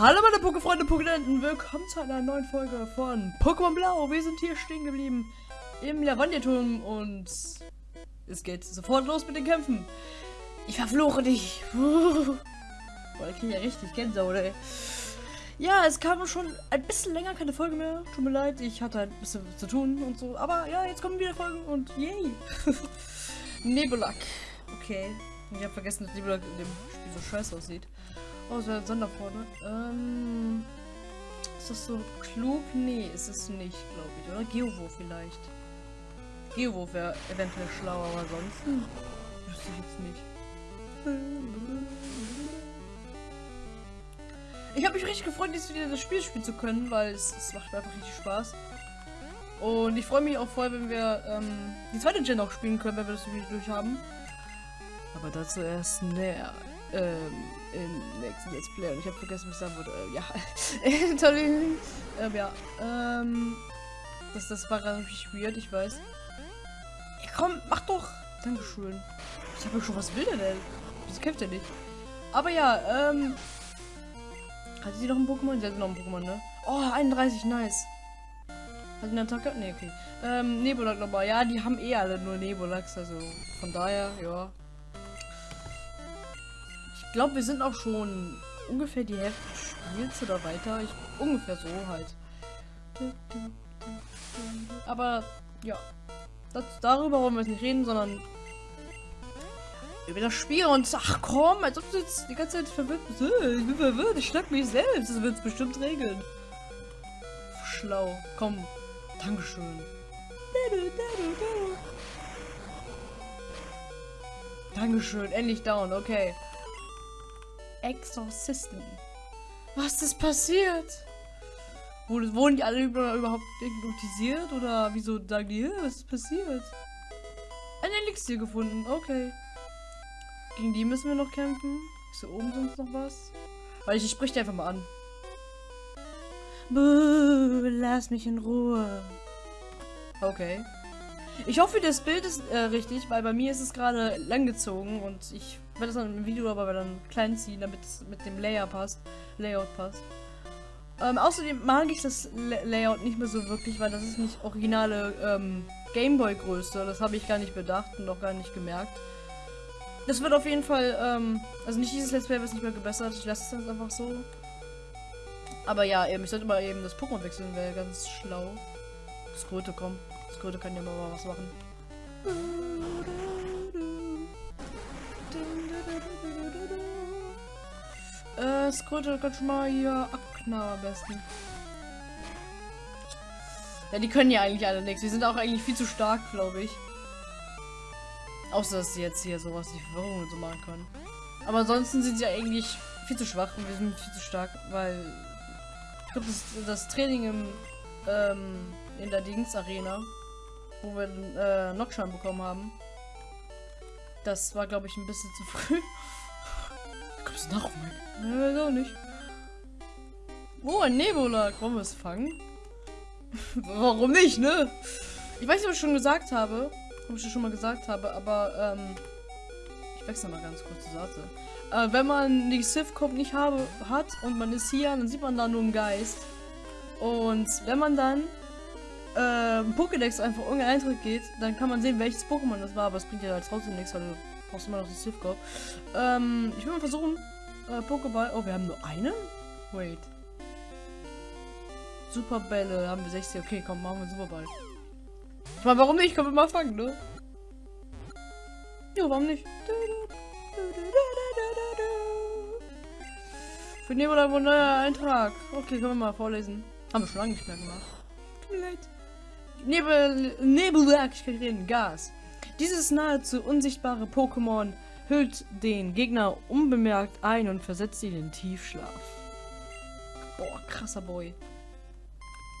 Hallo meine Pokéfreunde, Pokédenten, willkommen zu einer neuen Folge von Pokémon Blau. Wir sind hier stehen geblieben im Lavandierturm und es geht sofort los mit den Kämpfen. Ich verfluche dich. Boah, ich kriege ja richtig Gänsehaut, ey. Ja, es kam schon ein bisschen länger keine Folge mehr. Tut mir leid, ich hatte ein bisschen zu tun und so. Aber ja, jetzt kommen wieder Folgen und yay. Nebulak. Okay. Ich habe vergessen, dass Nebulak in dem Spiel so scheiße aussieht. Oh, so ein Sondervorne. Ähm. Ist das so klug? Nee, ist es nicht, glaube ich. Oder Geowo vielleicht. Geowo wäre eventuell schlauer, aber ansonsten wüsste ich jetzt nicht. Ich habe mich richtig gefreut, jetzt wieder das Spiel spielen zu können, weil es, es macht einfach richtig Spaß. Und ich freue mich auch voll, wenn wir ähm, die zweite Gen auch spielen können, wenn wir das Spiel durch haben. Aber dazu erst näher ähm, im nächsten Let's Play. Und ich habe vergessen, was sagen würde. Äh, ja, Entschuldigung. ähm, ja, ähm, das, das war richtig weird, ich weiß. Ja, komm, mach doch. Dankeschön. Ich habe schon, was will der denn? Das kämpft er nicht. Aber ja, ähm, hat sie noch ein Pokémon? Sie hat noch ein Pokémon, ne? Oh, 31, nice. Hat sie eine Attacke? Ne, okay. Ähm, Nebulak nochmal. Ja, die haben eh alle nur Nebulax, also von daher, ja. Ich glaube, wir sind auch schon ungefähr die Hälfte des Spiels oder weiter. Ich, ungefähr so halt. Aber ja, das, darüber wollen wir nicht reden, sondern über das Spiel und ach komm, als ob du jetzt die ganze Zeit verwirrt bist. Ich bin verwirrt, ich schlag mich selbst. Das wird es bestimmt regeln. Schlau. Komm. Dankeschön. Dankeschön. Endlich down. Okay. Exorcisten. Was ist passiert? Wurden die alle überhaupt hypnotisiert? Oder wieso sagen die, was ist passiert? Ein Elixier gefunden. Okay. Gegen die müssen wir noch kämpfen. Ist hier oben sonst noch was? Weil ich, ich sprich dir einfach mal an. Buh, lass mich in Ruhe. Okay. Ich hoffe, das Bild ist äh, richtig, weil bei mir ist es gerade langgezogen und ich werde das dann im Video aber dann klein ziehen, damit es mit dem Layer passt. Layout passt. Ähm, außerdem mag ich das Layout nicht mehr so wirklich, weil das ist nicht originale ähm, Gameboy-Größe. Das habe ich gar nicht bedacht und auch gar nicht gemerkt. Das wird auf jeden Fall, ähm, also nicht dieses Let's Play wird nicht mehr gebessert. Ich lasse es dann einfach so. Aber ja, eben, ich sollte mal eben das Pokémon wechseln, wäre ganz schlau. Das Kröte, komm. Das Kröte kann ja mal was machen. Äh, Skröte schon mal hier abknallen am besten. Ja, die können ja eigentlich alle nichts. Wir sind auch eigentlich viel zu stark, glaube ich. Außer, dass sie jetzt hier sowas wie Verwirrung so machen können. Aber ansonsten sind sie eigentlich viel zu schwach und wir sind viel zu stark, weil ich glaube, das, das, Training im, ähm, in der Dings-Arena, wo wir den äh, Nockschein bekommen haben, das war, glaube ich, ein bisschen zu früh. Kommst du nach, mein? Weiß auch nicht. Oh, ein Nebula. Wollen wir es fangen? Warum nicht, ne? Ich weiß nicht, ob ich schon gesagt habe, ob ich das schon mal gesagt habe, aber ähm, ich wechsle mal ganz kurz die Seite. Äh, wenn man die Sith Cop nicht habe, hat und man ist hier, dann sieht man da nur einen Geist. Und wenn man dann äh, Pokédex einfach ohne Eintritt geht, dann kann man sehen, welches Pokémon das war, aber es bringt ja halt trotzdem nichts, weil du brauchst immer noch Sith Cop. Ähm, ich will mal versuchen, äh, Pokéball. Oh, wir haben nur einen? Wait. Superbälle haben wir 60. Okay, komm, machen wir Superball. Ich meine, warum nicht? Können wir mal fangen, ne? Ja, warum nicht? Für Nebula ein neuer Eintrag. Okay, können wir mal vorlesen. Haben wir schon lange nicht mehr gemacht. Tut mir leid. Nebel, Nebulak, ich kann reden, Gas. Dieses nahezu unsichtbare Pokémon hüllt den Gegner unbemerkt ein und versetzt ihn in Tiefschlaf. Boah, krasser Boy.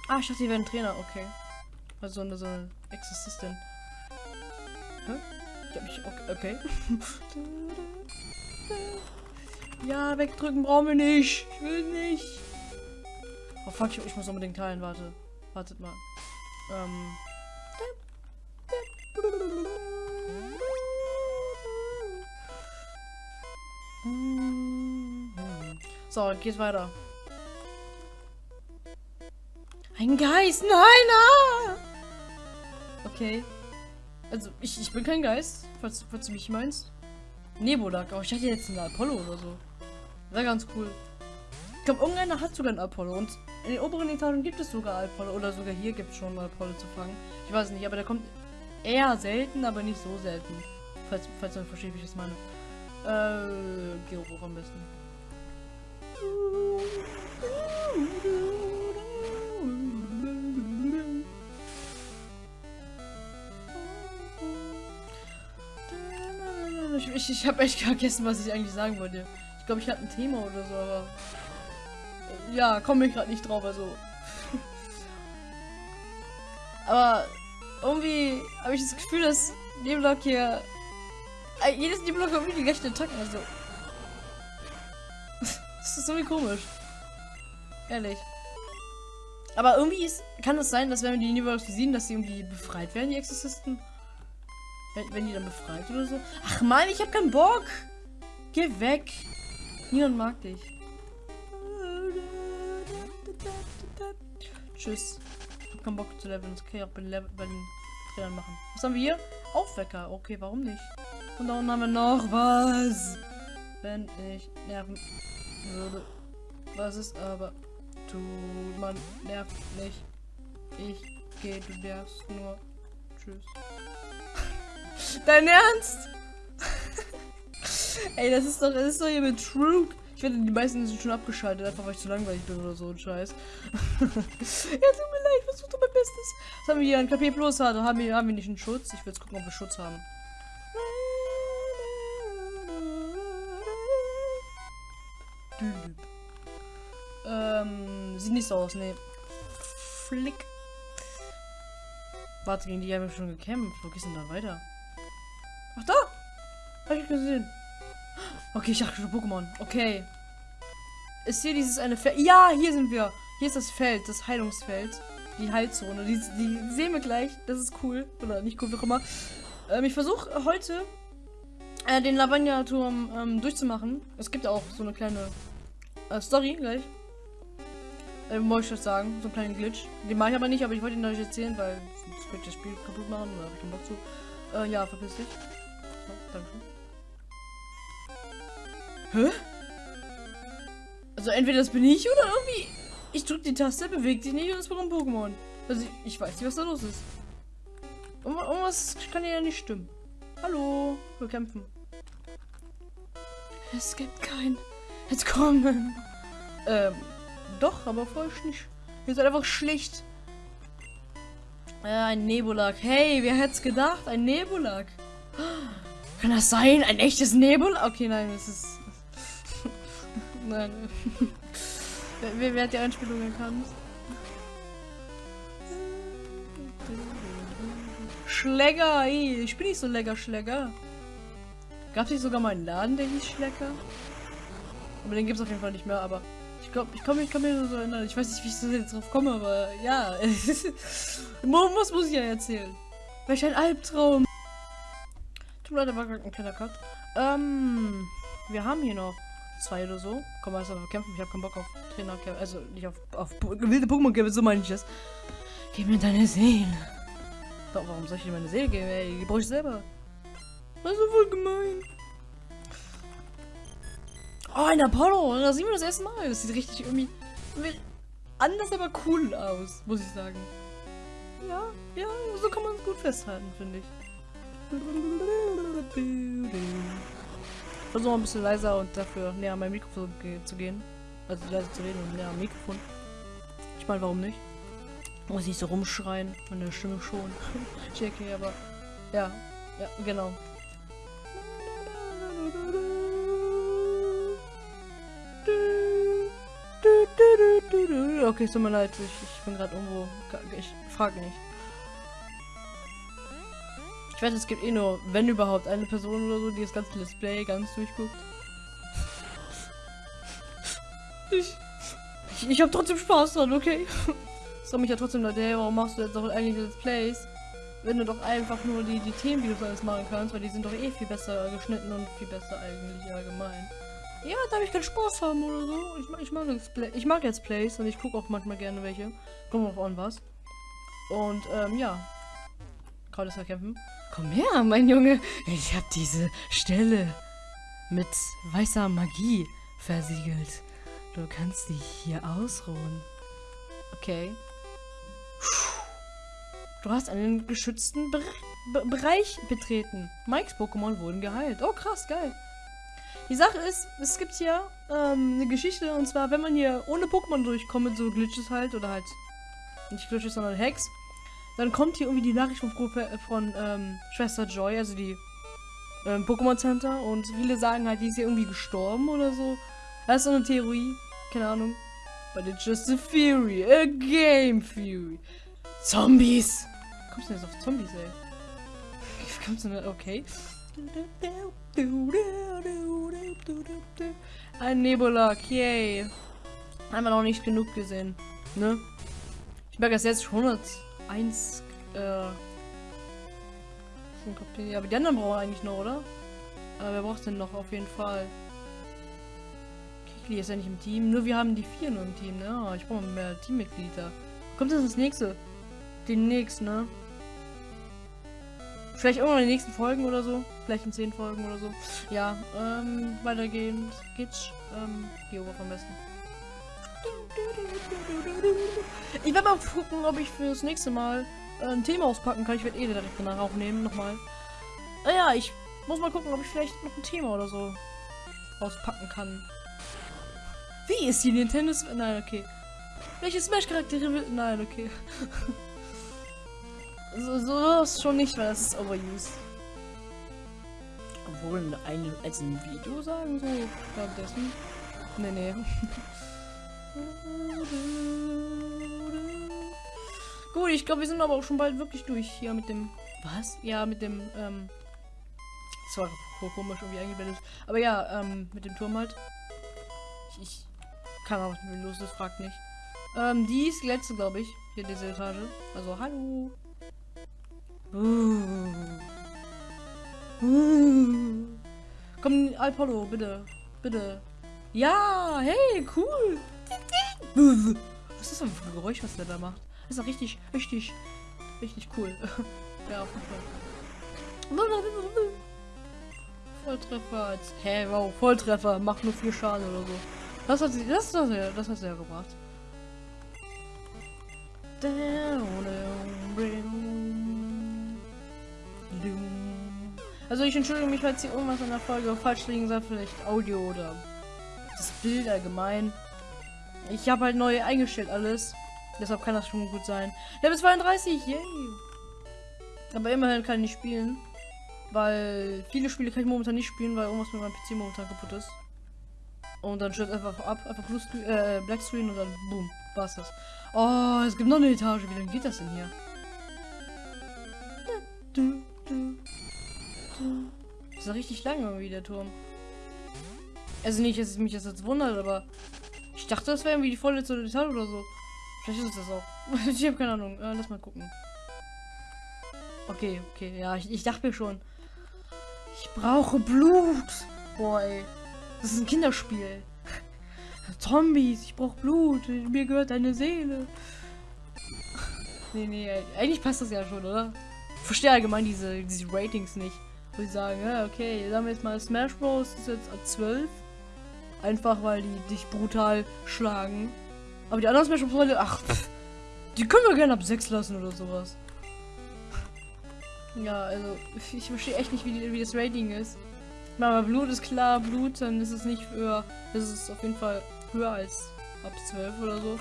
Ah, ich dachte, die wären Trainer, okay. Also eine, so eine Exorzistin. Hä? Ich, okay. okay. ja, wegdrücken brauchen wir nicht. Ich will nicht. Oh fuck, ich, muss unbedingt teilen, warte. Wartet mal. Ähm. So, geht weiter. Ein Geist, nein, ah! Okay. Also, ich, ich bin kein Geist, falls, falls du mich meinst. Nebulak, aber ich hatte jetzt einen Apollo oder so. Wäre ganz cool. Ich glaube, irgendeiner hat sogar einen Apollo und in den oberen Etagen gibt es sogar Apollo oder sogar hier gibt es schon mal Apollo zu fangen. Ich weiß nicht, aber der kommt eher selten, aber nicht so selten. Falls, falls du verstehst, wie ich das meine. Äh, geh hoch am besten. Ich, ich, ich habe echt vergessen, was ich eigentlich sagen wollte. Ich glaube, ich hatte ein Thema oder so, aber... Ja, komme ich gerade nicht drauf, also... aber irgendwie habe ich das Gefühl, dass Neblock hier... äh, Jedes Neblock hat irgendwie die gleichen Attacken, also... das ist irgendwie komisch. Ehrlich. Aber irgendwie ist, kann es sein, dass wenn wir die Neblock besiegen, dass sie irgendwie befreit werden, die Exorzisten? Wenn, wenn die dann befreit oder so? Ach man, ich hab keinen Bock! Geh weg! Niemand mag dich. Tschüss. Ich hab keinen Bock zu leveln. Das kann ich auch bei, Level, bei den Trainern machen. Was haben wir hier? Aufwecker. Okay, warum nicht? Und da unten haben wir noch was. Wenn ich nerven würde. Was ist aber? Tut man nervt nicht. Ich gehe, du nervst nur. Tschüss. Dein Ernst? Ey, das ist doch, das ist doch hier mit Trug. Ich wette, die meisten sind schon abgeschaltet, einfach weil ich zu langweilig bin oder so ein Scheiß. ja, tut mir leid, ich versuche mein Bestes. Was haben wir hier? Ein KP Plus hatte. Haben wir, haben wir nicht einen Schutz? Ich will jetzt gucken, ob wir Schutz haben. Ähm, sieht nicht so aus, ne. Flick. Warte, gegen die haben wir schon gekämpft. Wo geht's denn da weiter? Ach da! Hab ich gesehen. Okay, ich dachte schon Pokémon. Okay. Ist hier dieses eine Feld? Ja, hier sind wir. Hier ist das Feld, das Heilungsfeld. Die Heilzone. Die, die sehen wir gleich. Das ist cool. Oder nicht cool, wie auch immer. Ähm, ich versuche heute äh, den Lavagna-Turm ähm, durchzumachen. Es gibt auch so eine kleine äh, Story gleich. Äh, wollte ich das sagen. So einen kleinen Glitch. Den mache ich aber nicht, aber ich wollte ihn euch erzählen, weil sonst könnte ich das Spiel kaputt machen. Da habe ich keinen Bock zu. Äh, ja, verpiss dich. So, danke. Hä? Also entweder das bin ich oder irgendwie. Ich drücke die Taste, bewegt sich nicht und es ein Pokémon. Also ich, ich weiß nicht, was da los ist. Irgendwas kann ja nicht stimmen. Hallo, wir kämpfen. Es gibt kein Entkommen. Ähm, doch, aber voll nicht. Ihr seid einfach schlicht. Äh, ein Nebulak. Hey, wer hätte es gedacht? Ein Nebulak. Kann das sein? Ein echtes Nebulak? Okay, nein, das ist... nein. wer, wer, hat die Einspielung erkannt? Schläger, ey. Ich bin nicht so lecker Schläger. Gab es nicht sogar mal einen Laden, der hieß Schlecker? Aber den gibt es auf jeden Fall nicht mehr, aber ich glaube, ich kann mich, kann mich nur so erinnern. Ich weiß nicht, wie ich so jetzt drauf komme, aber ja. Was muss ich ja erzählen? Welch ein Albtraum. Tut mir leid, da war gerade ein kleiner Cut. Ähm, wir haben hier noch zwei oder so. Komm, erst mal kämpfen. Ich habe keinen Bock auf Trainer, also nicht auf, auf wilde Pokémon kämpfen, so meine ich das. Gib mir deine Seele. Doch, warum soll ich dir meine Seele geben, ey? Die brauche ich selber. Das ist voll gemein. Oh, ein Apollo. Da sehen wir das erste Mal. Das sieht richtig irgendwie anders, aber cool aus, muss ich sagen. Ja, ja, so kann man es gut festhalten, finde ich. Versuche ein bisschen leiser und dafür näher an mein Mikrofon zu gehen. Also leiser zu reden und näher am Mikrofon. Ich meine, warum nicht? Muss ich so rumschreien, meine Stimme schon. JK, aber ja, ja, genau. Okay, es tut mir leid, ich, ich bin gerade irgendwo. Ich frage nicht. Ich weiß, es gibt eh nur, wenn überhaupt, eine Person oder so, die das ganze Display ganz durchguckt. Ich, ich, ich habe trotzdem Spaß dran, okay? Das mich ja trotzdem Leute, hey, warum machst du jetzt auch eigentlich Let's Plays? Wenn du doch einfach nur die, die Themenvideos alles machen kannst, weil die sind doch eh viel besser geschnitten und viel besser eigentlich allgemein. Ja, darf ich keinen Spaß haben oder so. Ich, mag- ich mag Let's Play, ich mag Let's Plays und ich gucke auch manchmal gerne welche. Kommt drauf an was. Und ähm, ja. Krautesser kämpfen. Komm her, mein Junge. Ich habe diese Stelle mit weißer Magie versiegelt. Du kannst dich hier ausruhen. Okay. Du hast einen geschützten Be Be Bereich betreten. Mikes Pokémon wurden geheilt. Oh, krass, geil. Die Sache ist, es gibt hier ähm, eine Geschichte und zwar, wenn man hier ohne Pokémon durchkommt, so Glitches halt, oder halt nicht Glitches, sondern Hacks, dann kommt hier irgendwie die Nachricht von, Profe- von ähm, Schwester Joy, also die ähm, Pokémon Center und viele sagen halt, die ist hier irgendwie gestorben oder so. Das ist so eine Theorie, keine Ahnung. But it's just a theory, a game theory. Zombies! Wie kommst du denn jetzt auf Zombies, ey? Wie kommst du denn, okay. Ein Nebulak, yay. Haben wir noch nicht genug gesehen, ne? Ich merke das jetzt 101, äh... schon kapiert. Ja, aber die anderen brauchen wir eigentlich noch, oder? Aber wer braucht denn noch auf jeden Fall? Kikli ist ja nicht im Team. Nur wir haben die vier nur im Team, ne? Ah, Ich brauche mehr Teammitglieder. Kommt das ins nächste? Demnächst, ne? Vielleicht irgendwann in den nächsten Folgen oder so. Vielleicht in zehn Folgen oder so. Ja, ähm, weitergehend geht's. Ähm, Geobof am besten. Ich werde mal gucken, ob ich fürs nächste Mal äh, ein Thema auspacken kann. Ich werde eh direkt danach aufnehmen, nochmal. Naja, ich muss mal gucken, ob ich vielleicht noch ein Thema oder so auspacken kann. Wie ist die Nintendo Switch? Nein, okay. Welche Smash-Charaktere will... Nein, okay. so, so ist schon nicht, weil das ist overused. Obwohl, ein, als ein Video sagen, so, währenddessen. Nee, nee. Gut, ich glaube, wir sind aber auch schon bald wirklich durch hier mit dem. Was? Ja, mit dem, ähm. Das war ko- komisch irgendwie eingeblendet. Aber ja, ähm, mit dem Turm halt. Ich, ich kann auch mir los ist, fragt nicht. Ähm, die ist die letzte, glaube ich. Hier diese Etage. Also, hallo. Uh. Uh. Komm, Apollo, bitte. Bitte. Ja, hey, cool. Was ist das für ein Geräusch, was der da macht? Das ist richtig, richtig, richtig cool. ja, auf jeden Fall. Volltreffer als. Hä, wow, Volltreffer. Macht nur vier Schaden oder so. Das hat sie. Das, das, das hat sie ja gebracht. Also ich entschuldige mich, falls hier irgendwas in der Folge falsch liegen soll, vielleicht Audio oder das Bild allgemein. Ich habe halt neu eingestellt alles. Deshalb kann das schon gut sein. Level 32, yay! Aber immerhin kann ich nicht spielen. Weil viele Spiele kann ich momentan nicht spielen, weil irgendwas mit meinem PC momentan kaputt ist. Und dann stürzt einfach ab, einfach Blue Screen, äh, Black Screen und dann boom, war's das. Oh, es gibt noch eine Etage. Wie lange geht das denn hier? Das ist ja richtig lang irgendwie, der Turm. Also nicht, dass es mich jetzt wundert, aber ich dachte, das wäre irgendwie die vorletzte Etage oder so. Vielleicht ist es das auch. ich habe keine Ahnung. Äh, lass mal gucken. Okay, okay, ja, ich, ich dachte mir schon. Ich brauche Blut. Boah, ey. Das ist ein Kinderspiel. Zombies, ich brauche Blut. Mir gehört deine Seele. Nee, nee, eigentlich passt das ja schon, oder? Ich verstehe allgemein diese, diese Ratings nicht. Wo sie sagen, ja, okay, sagen wir jetzt mal Smash Bros. ist jetzt ab 12. Einfach weil die dich brutal schlagen. Aber die anderen Smash Bros. Ach, pff, die können wir gerne ab 6 lassen oder sowas. Ja, also, ich verstehe echt nicht, wie, die, wie das Rating ist. Ich meine, aber Blut ist klar, Blut, dann ist es nicht höher. Das ist auf jeden Fall höher als ab 12 oder so.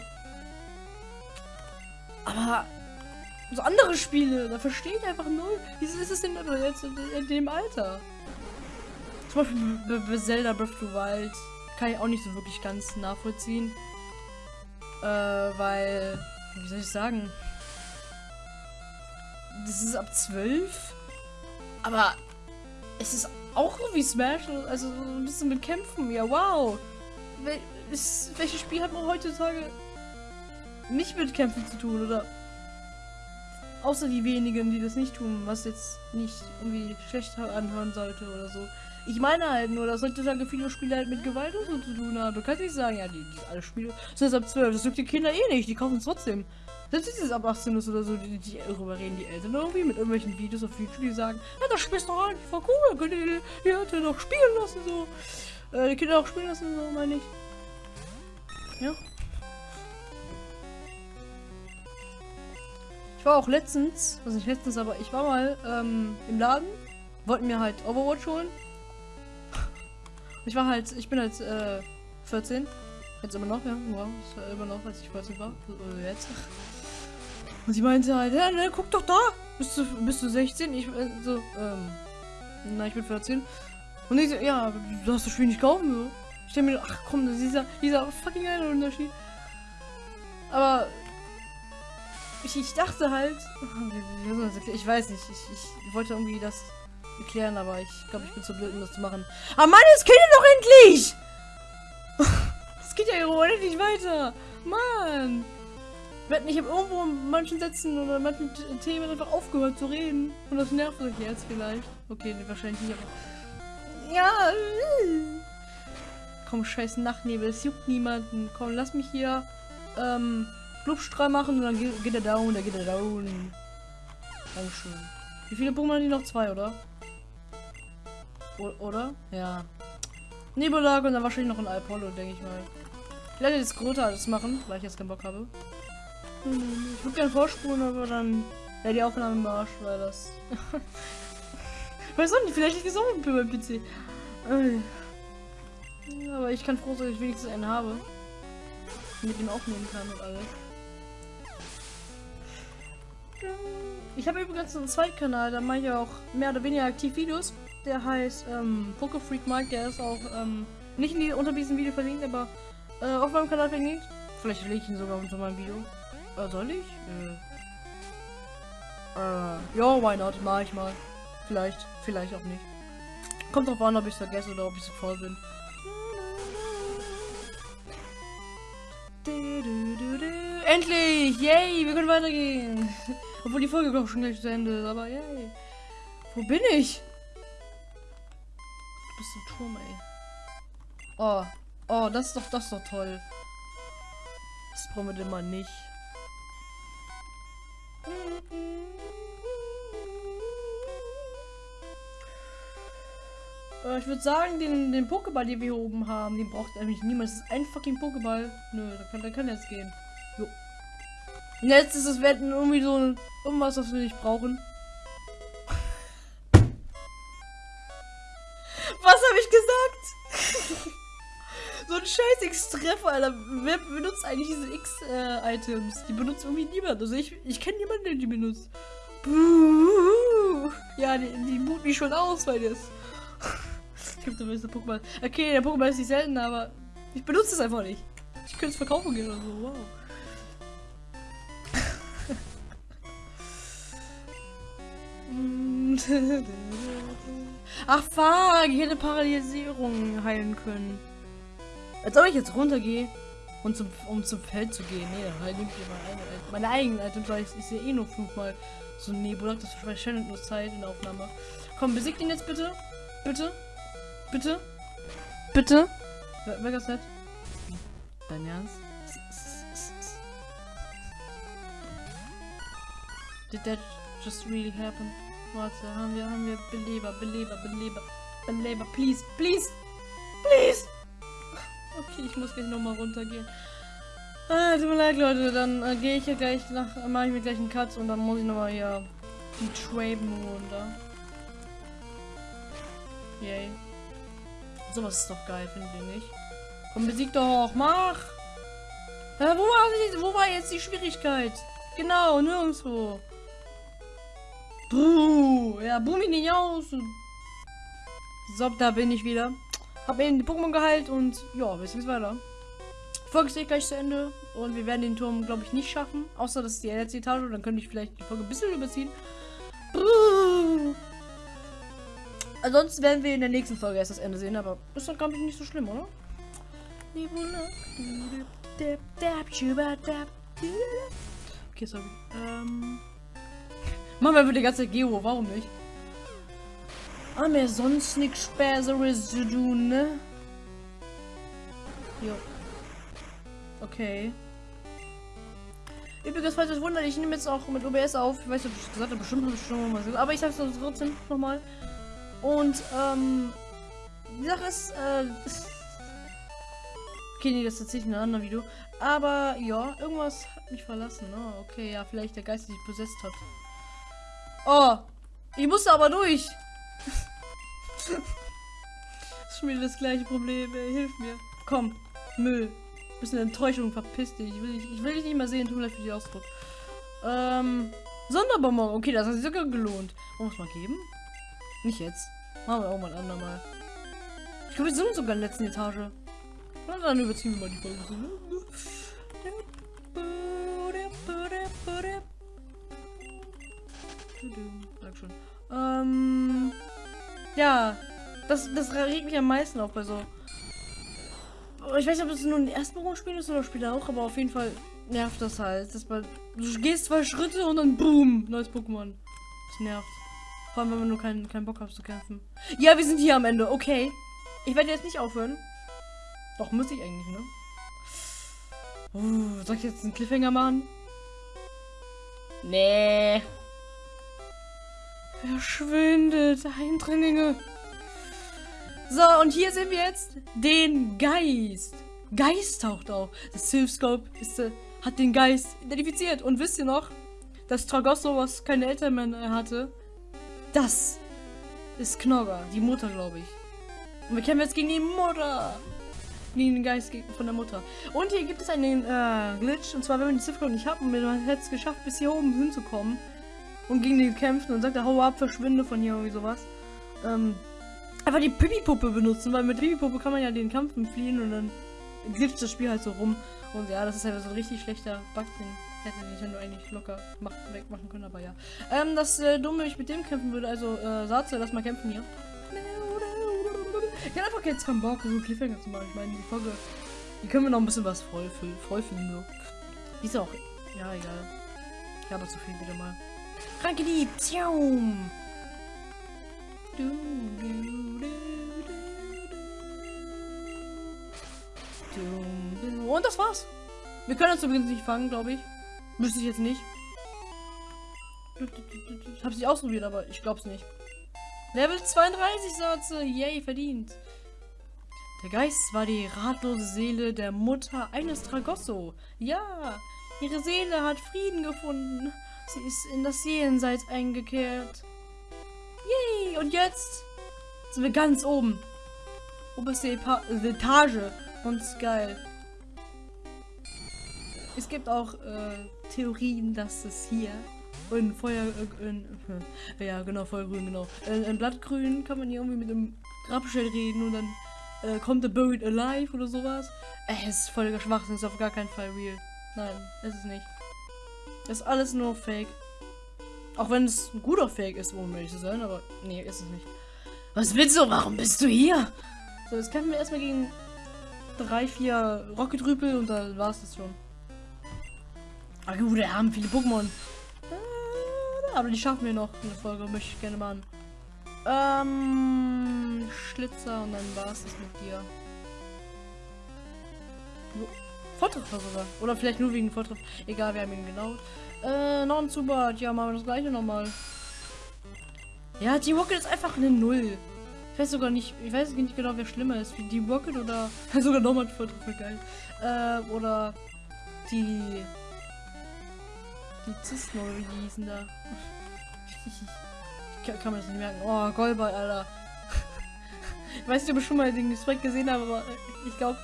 Aber so andere Spiele, da verstehe ich einfach null. Wieso ist es denn jetzt in, dem Alter? Zum Beispiel Zelda Breath of the Wild kann ich auch nicht so wirklich ganz nachvollziehen. Äh, weil, wie soll ich sagen? Das ist ab 12. Aber es ist auch so wie Smash, also so ein bisschen mit Kämpfen. Ja, wow. Wel ist, welches Spiel hat man heutzutage nicht mit Kämpfen zu tun, oder? Außer die wenigen, die das nicht tun, was jetzt nicht irgendwie schlecht anhören sollte oder so. Ich meine halt nur, dass heutzutage viele Spiele halt mit Gewalt und so zu tun haben. Du kannst nicht sagen, ja, die, die alle Spiele sind ab 12. Das juckt die Kinder eh nicht, die kaufen es trotzdem. Selbst wenn es ab 18 ist oder so, die, die darüber reden die Eltern irgendwie mit irgendwelchen Videos auf YouTube, die sagen, ja, das spielst doch eigentlich voll cool, könnt ihr die, Eltern doch spielen lassen, so. Äh, die Kinder auch spielen lassen, so, meine ich. Ja. Ich war auch letztens, also nicht letztens, aber ich war mal ähm, im Laden, wollten mir halt Overwatch holen. Ich war halt, ich bin halt äh, 14. Jetzt immer noch, ja. Wow, ist immer noch, als ich 14 war. Oder jetzt. Und sie meinte halt, ja, ne, guck doch da. Bist du, bist du 16? Ich, äh, so, ähm, na, ich bin 14. Und ich so, ja, du hast das Spiel nicht kaufen, so. Ich denke mir, ach komm, das ist dieser, dieser fucking geile Unterschied. Aber ich, ich dachte halt, ich weiß nicht, ich, ich wollte irgendwie das erklären, aber ich glaube, ich bin zu blöd, um das zu machen. Aber Mann, es geht ja doch endlich! Es geht ja unendlich weiter. Mann! Ich habe irgendwo in manchen Sätzen oder in manchen Themen einfach aufgehört zu reden. Und das nervt euch jetzt vielleicht. Okay, nee, wahrscheinlich nicht, aber... Ja! Komm, scheiß Nachtnebel, es juckt niemanden. Komm, lass mich hier, ähm, Blubstrahl machen und dann geht, er down, da geht er down. Dankeschön. Wie viele Pokémon haben die noch? Zwei, oder? Oder? Ja. Nebelage und dann wahrscheinlich noch ein Alpollo, denke ich mal. Ich werde jetzt Grota alles machen, weil ich jetzt keinen Bock habe. Ich würde gerne vorspulen, aber dann wäre die Aufnahme im Arsch, weil das... weiß auch nicht, vielleicht es auch ein beim PC. Aber ich kann froh sein, dass ich wenigstens einen habe. Mit dem aufnehmen kann und alles. Ich habe übrigens einen Zweitkanal, da mache ich auch mehr oder weniger aktiv Videos. Der heißt ähm, Pokefreak Mike, der ist auch ähm, nicht in die, unter diesem Video verlinkt, aber äh, auf meinem Kanal verlinkt. Vielleicht lege ich ihn sogar unter meinem Video. Äh, soll ich? Äh, äh, ja, why not? Mach ich mal. Vielleicht, vielleicht auch nicht. Kommt drauf an, ob ich es vergesse oder ob ich so voll bin. Endlich! Yay! Wir können weitergehen! Obwohl die Folge glaube schon gleich zu Ende ist, aber yay! Wo bin ich? Bist ein Turm, ey. Oh. Oh, das ist doch, das ist doch toll. Das brauchen wir denn mal nicht. Äh, ich würde sagen, den, den Pokéball, den wir hier oben haben, den braucht eigentlich niemand. Das ist ein fucking Pokéball. Nö, da kann, da kann jetzt gehen. Jo. Und jetzt ist es werden irgendwie so irgendwas, was wir nicht brauchen. Scheiß X-Treffer, Alter. Wer benutzt eigentlich diese X-Items? Äh, die benutzt irgendwie niemand. Also ich, ich kenne niemanden, der die benutzt. Buh. Ja, die, die boot mich schon aus, weil das. Es gibt ein Pokémon. Okay, der Pokémon ist nicht selten, aber ich benutze es einfach nicht. Ich könnte es verkaufen gehen oder so. Wow. Ach fuck, ich hätte Paralysierung heilen können. Als ob ich jetzt runtergehe und zum, um zum Feld zu gehen. Nee, dann nehme ich meine meine eigenen Items, weil ich, ich sehe eh nur fünfmal so ein Nebulak, das verschwendet nur Zeit in der Aufnahme. Komm, besiegt ihn jetzt bitte. Bitte. Bitte? Bitte? Wer das nicht? Dein Ernst? Did that just really happen? Warte, haben wir, haben wir Beleber, Beleber, Beleber, Beleber, please, please, please! Ich muss gleich nochmal runtergehen. Ah, tut mir leid, Leute, dann äh, gehe ich ja gleich nach, mache ich mir gleich einen Cut und dann muss ich nochmal hier die Traben runter. Yay. Sowas ist doch geil, finde ich nicht. Komm, besieg doch, mach! Ja, wo, war, wo war jetzt die Schwierigkeit? Genau, nirgendwo. Buh, ja, buh mich nicht aus. So, da bin ich wieder. Hab eben die Pokémon geheilt und ja, wir sind weiter. Folge ist gleich zu Ende und wir werden den Turm, glaube ich, nicht schaffen. Außer das ist die letzte Etage, dann könnte ich vielleicht die Folge ein bisschen überziehen. Buh. Ansonsten werden wir in der nächsten Folge erst das Ende sehen, aber ist doch, glaube ich, nicht so schlimm, oder? Okay, sorry. Ähm. Machen wir einfach die ganze Geo, warum nicht? Haben wir sonst nichts Späßeres zu tun, ne? Jo. Okay. Übrigens, falls euch wundert, ich nehme jetzt auch mit OBS auf. Ich weiß nicht, ob ich gesagt habe, bestimmt habe ich schon mal gesagt. Aber ich sage es trotzdem nochmal. Und, ähm, die Sache ist, äh, okay, nee, das erzähle ich in einem anderen Video. Aber, ja, irgendwas hat mich verlassen. Oh, okay, ja, vielleicht der Geist, der dich besetzt hat. Oh, ich musste aber durch. Ist schon wieder das gleiche Problem, ey. Hilf mir. Komm, Müll. Bisschen Enttäuschung, verpiss dich. Ich will, dich, ich will dich nicht mehr sehen, tut mir leid für die Ausdruck. Ähm, Sonderbonbon. Okay, das hat sich sogar gelohnt. Wollen wir es mal geben? Nicht jetzt. Machen wir auch mal ein andermal. Ich glaube, wir sind sogar in der letzten Etage. Na, dann überziehen wir mal die Folge. Dankeschön. Ähm, ja, das, das regt mich am meisten auf bei so. Ich weiß nicht, ob das nur ein Erstberufsspiel ist oder später auch, aber auf jeden Fall nervt das halt. Dass man, du gehst zwei Schritte und dann boom, neues Pokémon. Das nervt. Vor allem, wenn man nur keinen, keinen Bock hat zu kämpfen. Ja, wir sind hier am Ende, okay. Ich werde jetzt nicht aufhören. Doch, muss ich eigentlich, ne? Uh, soll ich jetzt einen Cliffhanger machen? Nee. Verschwindet, Eindringlinge. So, und hier sehen wir jetzt den Geist. Geist taucht auf. Das Silphscope ist, äh, hat den Geist identifiziert. Und wisst ihr noch, dass Tragosso, was keine Eltern mehr hatte, das ist Knogger, die Mutter, glaube ich. Und wir kämpfen jetzt gegen die Mutter. Gegen den Geist von der Mutter. Und hier gibt es einen äh, Glitch. Und zwar, wenn man die Ziffer nicht hat und man hätte es geschafft, bis hier oben hinzukommen. Und gegen den kämpfen und sagt, hau ab, verschwinde von hier, irgendwie sowas. Ähm, einfach die Pipi-Puppe benutzen, weil mit Pipi-Puppe kann man ja den Kampf fliehen und dann glitscht das Spiel halt so rum. Und ja, das ist halt so ein richtig schlechter Bug, den hätte Nintendo eigentlich locker mach, wegmachen können, aber ja. Ähm, das äh, Dumme, wenn ich mit dem kämpfen würde, also äh, Satze, lass mal kämpfen hier. Ich hab einfach jetzt keinen Bock, so Cliffhanger zu machen. Ich meine, die Folge, die können wir noch ein bisschen was voll, voll finden, nur. Die ist auch, ja, egal. Ich habe zu viel wieder mal. Kranke Dieb, Zium! Du, Und das war's. Wir können uns übrigens nicht fangen, glaube ich. Müsste ich jetzt nicht. Ich habe sie ausprobiert, aber ich glaube es nicht. Level 32 Satze. Yay, verdient. Der Geist war die ratlose Seele der Mutter eines Tragosso. Ja, ihre Seele hat Frieden gefunden. Sie ist in das Jenseits eingekehrt. Yay, und jetzt sind wir ganz oben. Oberste Epa Etage. Und ist geil. Es gibt auch äh, Theorien, dass es hier in Feuer, äh, in, äh, ja genau, Feuergrün, genau. In, in, Blattgrün kann man hier irgendwie mit einem Grabstell reden und dann äh, kommt der Buried Alive oder sowas. Äh, es ist völliger Schwachsinn, ist auf gar keinen Fall real. Nein, ist es nicht. Ist alles nur Fake. Auch wenn es ein guter Fake ist, um ehrlich zu sein, aber nee, ist es nicht. Was willst du? Warum bist du hier? So, jetzt kämpfen wir erstmal gegen drei, vier Rocket-Rüpel und dann war es das schon. Aber gut, wir haben viele Pokémon. Äh, aber die schaffen wir noch in der Folge, möchte ich gerne machen. Ähm, Schlitzer und dann war es das mit dir. Vortreffer sogar. Oder vielleicht nur wegen Vortreffer. Egal, wir haben ihn genau. Äh, noch ein Zubat. Ja, machen wir das gleiche nochmal. Ja, die Rocket ist einfach eine Null. Ich weiß sogar nicht, ich weiß nicht genau, wer schlimmer ist. Wie die Rocket oder sogar nochmal ein Vortreffer, geil. Äh, oder die die Zisten wie die hießen da. kann, kann man das nicht merken. Oh, Golbert, Alter. ich weiß nicht, ob ich schon mal den Sprite gesehen habe, aber ich glaube,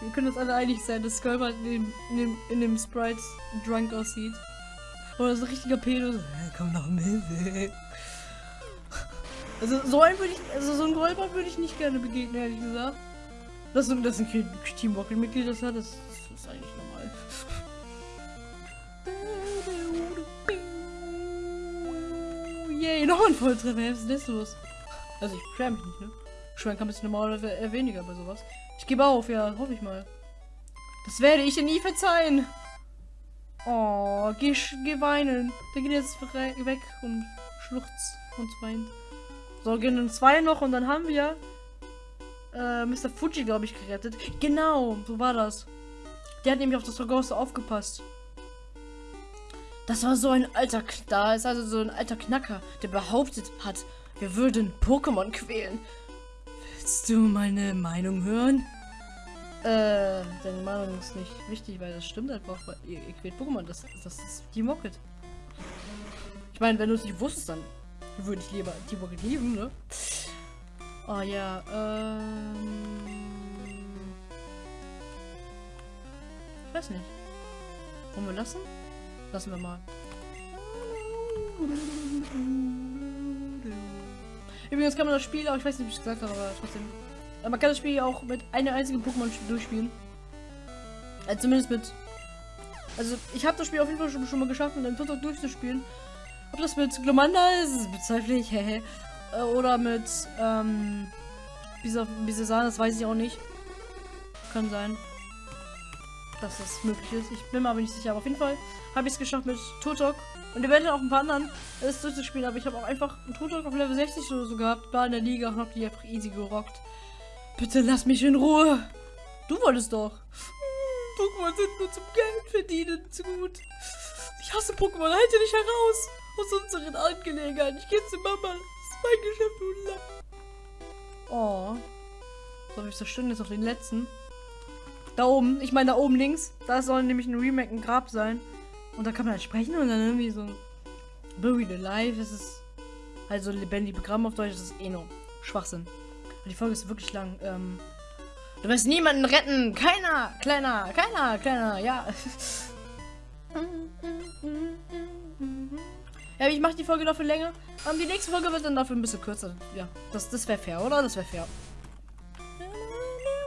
wir können uns alle einig sein, dass Golbert in dem, in dem, in dem Sprite drunk aussieht. Oder so ein richtiger Pedo. Komm doch mit. Also so ein würde ich, also so ein Golbert würde ich nicht gerne begegnen, ehrlich gesagt. Dass, dass ein Team Rocket Mitglied das hat, das, das ist eigentlich normal. Yay, noch ein Volltreffer. Was ist das los? Also ich beschwere mich nicht, ne? Schwein kann ein bisschen normal oder weniger bei sowas. Gebe auf, ja, hoffe ich mal. Das werde ich dir nie verzeihen. Oh, geh, geh weinen. Der geht jetzt weg und schluchzt und weint. So, gehen dann zwei noch und dann haben wir äh, Mr. Fuji, glaube ich, gerettet. Genau, so war das. Der hat nämlich auf das Dragos aufgepasst. Das war so ein alter, K- da ist also so ein alter Knacker, der behauptet hat, wir würden Pokémon quälen. Willst du meine Meinung hören? Äh, deine Meinung ist nicht wichtig, weil das stimmt einfach, weil ihr, ihr quält Pokémon, das, das ist Team Rocket. Ich meine, wenn du es nicht wusstest, dann würde ich lieber Team Rocket lieben, ne? Oh ja, ähm... Ich weiß nicht. Wollen wir lassen? Lassen wir mal. Übrigens kann man das Spiel auch, ich weiß nicht, ob ich es gesagt habe, aber trotzdem. Man kann das Spiel auch mit einer einzigen Pokémon durchspielen. Also zumindest mit. Also ich habe das Spiel auf jeden Fall schon, schon mal geschafft, mit einem Tutok durchzuspielen. Ob das mit Glomanda ist, das bezweifle ich. Äh, Oder mit, ähm, Bisa, Bisasana, das weiß ich auch nicht. Kann sein, dass das möglich ist. Ich bin mir aber nicht sicher. Aber auf jeden Fall habe ich es geschafft mit Tutok. Und eventuell auch ein paar anderen, das durchzuspielen. Aber ich habe auch einfach einen Tutok auf Level 60 oder so gehabt. War in der Liga und hab die einfach easy gerockt. Bitte lass mich in Ruhe. Du wolltest doch. Hm, Pokémon sind nur zum Geld verdienen zu gut. Ich hasse Pokémon. Halte dich heraus aus unseren Angelegenheiten. Ich gehe zu Mama. Das ist mein Geschäft, du Lapp. Oh. So, wir zerstören jetzt auf den letzten. Da oben, ich meine da oben links, da soll nämlich ein Remake, ein Grab sein. Und da kann man halt sprechen und dann irgendwie so Buried Alive, es ist halt so lebendig begraben auf Deutsch, das ist eh nur Schwachsinn. Die Folge ist wirklich lang. Ähm, du wirst niemanden retten, keiner, kleiner, keiner, kleiner, ja. Ja, ich mache die Folge dafür länger. Ähm, die nächste Folge wird dann dafür ein bisschen kürzer. Ja, das, das wäre fair, oder? Das wäre fair.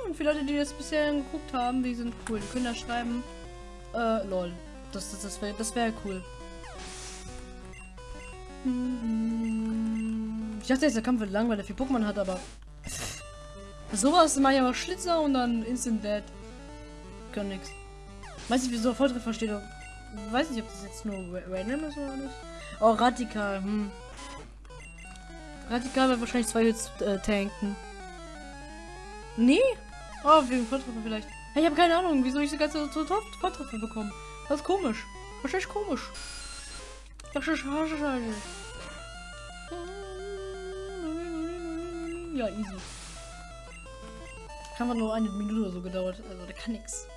Und für Leute, die das bisher geguckt haben, die sind cool. Die können da schreiben. Äh, lol. Das, das, das wäre das wär cool. Ich dachte jetzt, der Kampf wird lang, weil er viel Pokémon hat, aber. Sowas mache ich aber Schlitzer und dann Instant Dead. Kann nix. Weiß nicht, wieso Volltreffer steht. Weiß nicht, ob das jetzt nur ra- random ist oder nicht. Oh, Radikal, hm. Radikal wird wahrscheinlich zwei Hits äh, tanken. Nee? Oh, wegen Volltreffer vielleicht. Ja, Ich habe keine Ahnung, wieso ich so ganze so Volltreffer bekomme. Das ist komisch. Wahrscheinlich komisch. Ist wahrscheinlich. Ja, easy. Kann man nur eine Minute oder so gedauert. Also, da kann nix.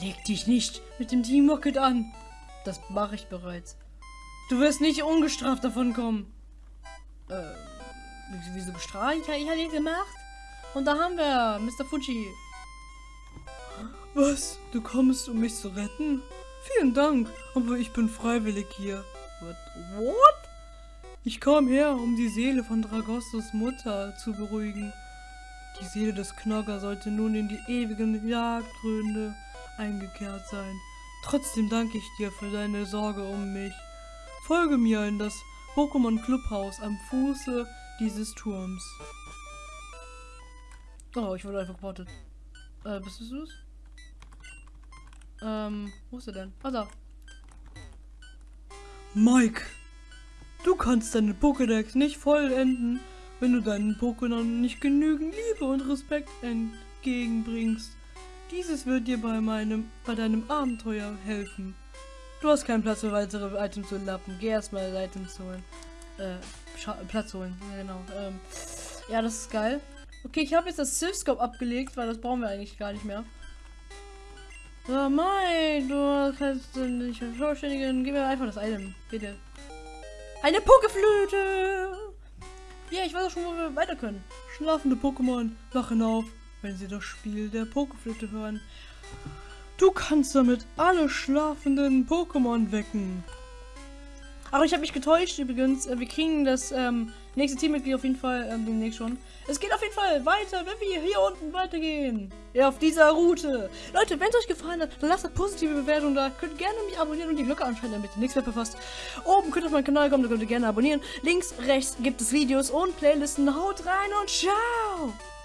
Leg dich nicht mit dem Team Rocket an. Das mache ich bereits. Du wirst nicht ungestraft davon kommen. Äh, wie- wieso bestraft? Ich, ich habe nichts gemacht. Und da haben wir Mr. Fuji. Was? Du kommst, um mich zu retten? Vielen Dank, aber ich bin freiwillig hier. What? What? Ich kam her, um die Seele von Dragostos Mutter zu beruhigen. Die Seele des Knocker sollte nun in die ewigen Jagdgründe eingekehrt sein. Trotzdem danke ich dir für deine Sorge um mich. Folge mir in das Pokémon Clubhaus am Fuße dieses Turms. Oh, ich wurde einfach geportet. Äh, bist du es? Ähm, wo ist er denn? Ah, da. Mike, du kannst deine Pokédex nicht vollenden, wenn du deinen Pokémon nicht genügend Liebe und Respekt entgegenbringst. Dieses wird dir bei meinem, bei deinem Abenteuer helfen. Du hast keinen Platz für weitere Items zu lappen. Geh erstmal Items holen. Äh, Platz holen. Ja, genau. Ähm, ja, das ist geil. Okay, ich habe jetzt das Silphscope abgelegt, weil das brauchen wir eigentlich gar nicht mehr. So, Mai, du kannst nicht vervollständigen. Gib mir einfach das Item, bitte. Eine Pokeflöte! Ja, ich weiß auch schon, wo wir weiter können. Schlafende Pokémon wachen auf, wenn sie das Spiel der Pokeflöte hören. Du kannst damit alle schlafenden Pokémon wecken. Ach, ich habe mich getäuscht übrigens. Äh, Wir kriegen das ähm, nächste Teammitglied auf jeden Fall ähm, demnächst schon. Es geht auf jeden Fall weiter, wenn wir hier unten weitergehen. Ja, auf dieser Route. Leute, wenn es euch gefallen hat, dann lasst eine positive Bewertung da. Könnt gerne mich abonnieren und die Glocke anschalten, damit ihr nichts mehr verpasst. Oben könnt ihr auf meinen Kanal kommen, da könnt ihr gerne abonnieren. Links, rechts gibt es Videos und Playlisten. Haut rein und ciao!